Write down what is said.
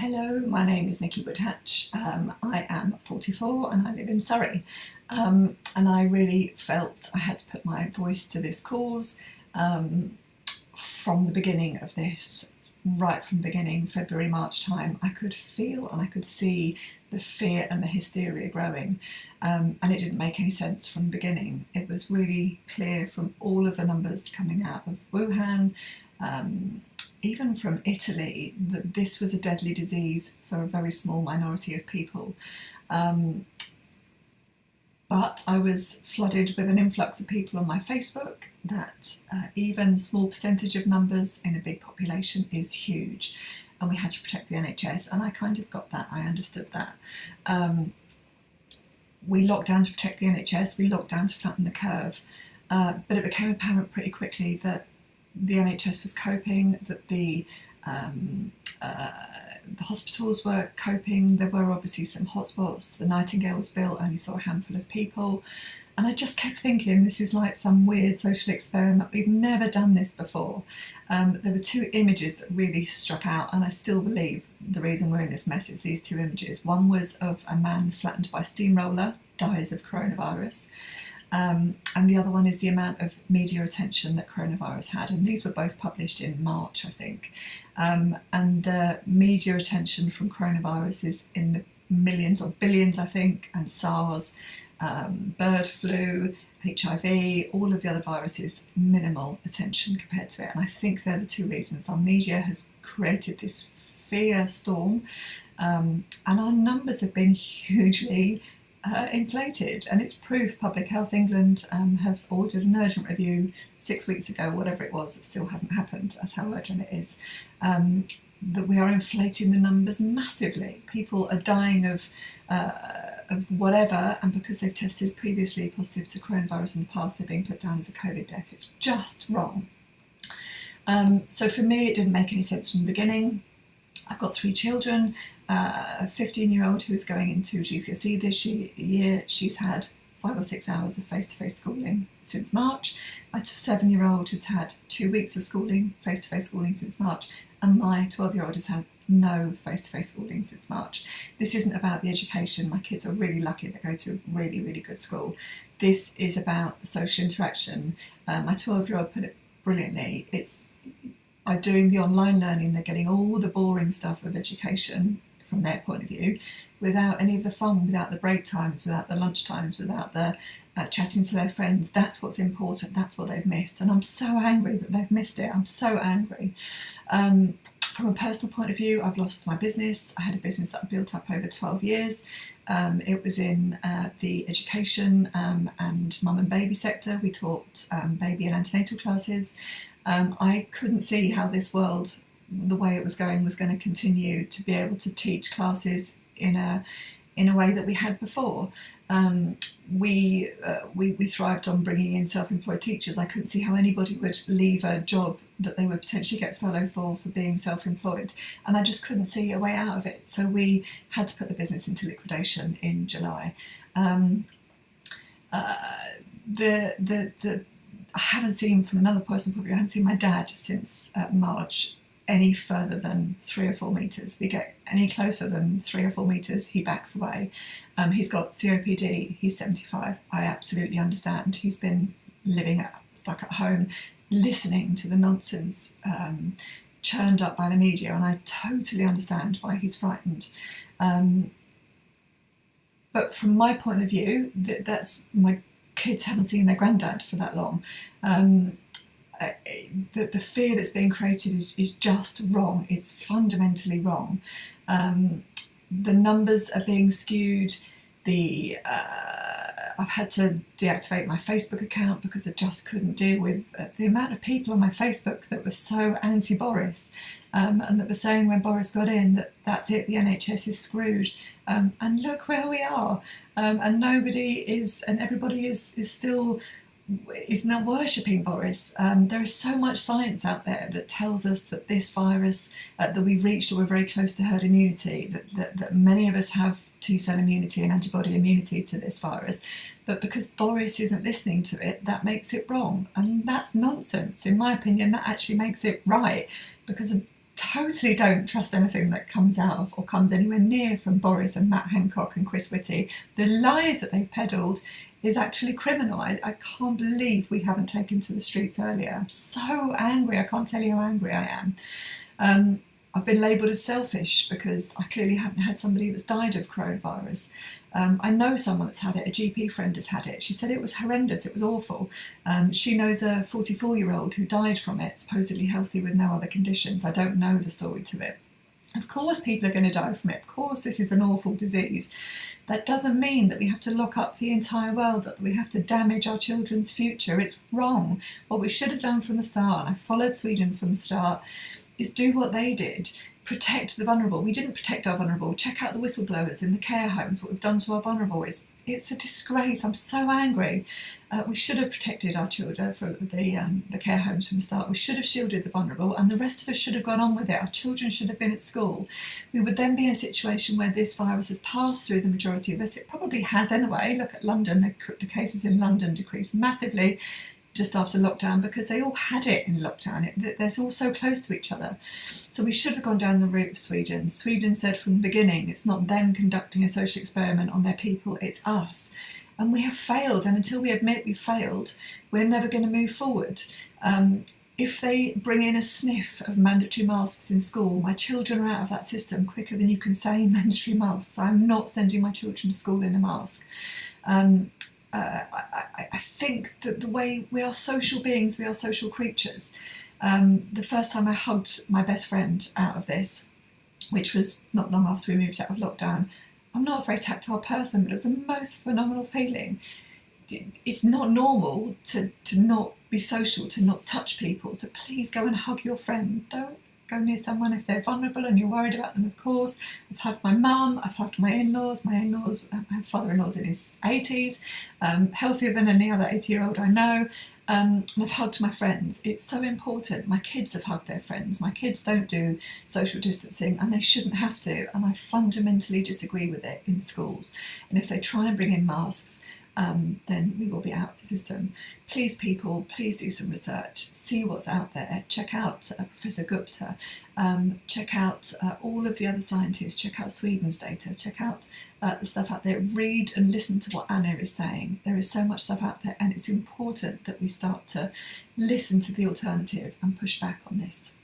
Hello, my name is Nikki Woodhatch. Um, I am 44 and I live in Surrey. Um, and I really felt I had to put my voice to this cause um, from the beginning of this, right from the beginning, February, March time. I could feel and I could see the fear and the hysteria growing. Um, and it didn't make any sense from the beginning. It was really clear from all of the numbers coming out of Wuhan, um, even from Italy, that this was a deadly disease for a very small minority of people. Um, but I was flooded with an influx of people on my Facebook that uh, even small percentage of numbers in a big population is huge and we had to protect the NHS and I kind of got that, I understood that. Um, we locked down to protect the NHS, we locked down to flatten the curve, uh, but it became apparent pretty quickly that the NHS was coping, that the um, uh, the hospitals were coping. There were obviously some hotspots. The Nightingales Bill only saw a handful of people. And I just kept thinking, this is like some weird social experiment. We've never done this before. Um, there were two images that really struck out, and I still believe the reason we're in this mess is these two images. One was of a man flattened by steamroller, dies of coronavirus. Um, and the other one is the amount of media attention that coronavirus had. And these were both published in March, I think. Um, and the media attention from coronavirus is in the millions or billions, I think, and SARS, um, bird flu, HIV, all of the other viruses, minimal attention compared to it. And I think they're the two reasons. Our media has created this fear storm um, and our numbers have been hugely uh, inflated and it's proof Public Health England um, have ordered an urgent review six weeks ago, whatever it was, it still hasn't happened, that's how urgent it is, um, that we are inflating the numbers massively. People are dying of, uh, of whatever and because they've tested previously positive to coronavirus in the past, they're being put down as a COVID death. It's just wrong. Um, so for me, it didn't make any sense from the beginning. I've got three children, uh, a 15 year old who is going into GCSE this year. She's had five or six hours of face-to-face -face schooling since March. My seven-year-old has had two weeks of schooling, face-to-face -face schooling since March, and my 12-year-old has had no face-to-face -face schooling since March. This isn't about the education. My kids are really lucky they go to a really, really good school. This is about social interaction. Uh, my 12-year-old put it brilliantly. It's by doing the online learning, they're getting all the boring stuff of education from their point of view without any of the fun, without the break times, without the lunch times, without the uh, chatting to their friends. That's what's important. That's what they've missed. And I'm so angry that they've missed it. I'm so angry. Um, from a personal point of view, I've lost my business. I had a business that I built up over 12 years. Um, it was in uh, the education um, and mum and baby sector. We taught um, baby and antenatal classes. Um, I couldn't see how this world, the way it was going, was going to continue to be able to teach classes in a in a way that we had before. Um, we, uh, we we thrived on bringing in self-employed teachers. I couldn't see how anybody would leave a job that they would potentially get furloughed for for being self-employed, and I just couldn't see a way out of it. So we had to put the business into liquidation in July. Um, uh, the the the I haven't seen him from another person probably, I haven't seen my dad since uh, March any further than three or four metres. We get any closer than three or four metres, he backs away. Um, he's got COPD, he's 75. I absolutely understand. He's been living at, stuck at home, listening to the nonsense um, churned up by the media, and I totally understand why he's frightened. Um, but from my point of view, that, that's my kids haven't seen their granddad for that long. Um, uh, the, the fear that's being created is, is just wrong. It's fundamentally wrong. Um, the numbers are being skewed. The uh, I've had to deactivate my Facebook account because I just couldn't deal with uh, the amount of people on my Facebook that were so anti-Boris um, and that were saying when Boris got in that that's it, the NHS is screwed. Um, and look where we are. Um, and nobody is, and everybody is, is still is now worshipping Boris. Um, there is so much science out there that tells us that this virus, uh, that we've reached or we're very close to herd immunity, that, that, that many of us have T-cell immunity and antibody immunity to this virus. But because Boris isn't listening to it, that makes it wrong. And that's nonsense. In my opinion, that actually makes it right because I totally don't trust anything that comes out of or comes anywhere near from Boris and Matt Hancock and Chris Whitty. The lies that they've peddled is actually criminal. I, I can't believe we haven't taken to the streets earlier. I'm so angry. I can't tell you how angry I am. Um, I've been labelled as selfish because I clearly haven't had somebody that's died of coronavirus. Um, I know someone that's had it, a GP friend has had it. She said it was horrendous, it was awful. Um, she knows a 44 year old who died from it, supposedly healthy with no other conditions. I don't know the story to it. Of course, people are going to die from it. Of course, this is an awful disease. That doesn't mean that we have to lock up the entire world, that we have to damage our children's future. It's wrong. What we should have done from the start, I followed Sweden from the start, is do what they did protect the vulnerable. We didn't protect our vulnerable. Check out the whistleblowers in the care homes, what we've done to our vulnerable. It's, it's a disgrace. I'm so angry. Uh, we should have protected our children from the, um, the care homes from the start. We should have shielded the vulnerable and the rest of us should have gone on with it. Our children should have been at school. We would then be in a situation where this virus has passed through the majority of us. It probably has anyway. Look at London. The, the cases in London decreased massively just after lockdown because they all had it in lockdown. It, they're all so close to each other. So we should have gone down the route of Sweden. Sweden said from the beginning, it's not them conducting a social experiment on their people, it's us. And we have failed. And until we admit we failed, we're never going to move forward. Um, if they bring in a sniff of mandatory masks in school, my children are out of that system quicker than you can say mandatory masks. I'm not sending my children to school in a mask. Um, uh, I, I, think that the way we are social beings, we are social creatures. Um, the first time I hugged my best friend out of this, which was not long after we moved out of lockdown, I'm not a very tactile person, but it was a most phenomenal feeling. It's not normal to, to not be social, to not touch people. So please go and hug your friend. Don't go near someone if they're vulnerable and you're worried about them, of course. I've hugged my mum, I've hugged my in-laws. My in-laws, uh, my father-in-law's in his 80s, um, healthier than any other 80-year-old I know. Um, I've hugged my friends. It's so important. My kids have hugged their friends. My kids don't do social distancing and they shouldn't have to. And I fundamentally disagree with it in schools. And if they try and bring in masks, um, then we will be out of the system. Please people, please do some research, see what's out there, check out uh, Professor Gupta, um, check out uh, all of the other scientists, check out Sweden's data, check out uh, the stuff out there, read and listen to what Anna is saying. There is so much stuff out there and it's important that we start to listen to the alternative and push back on this.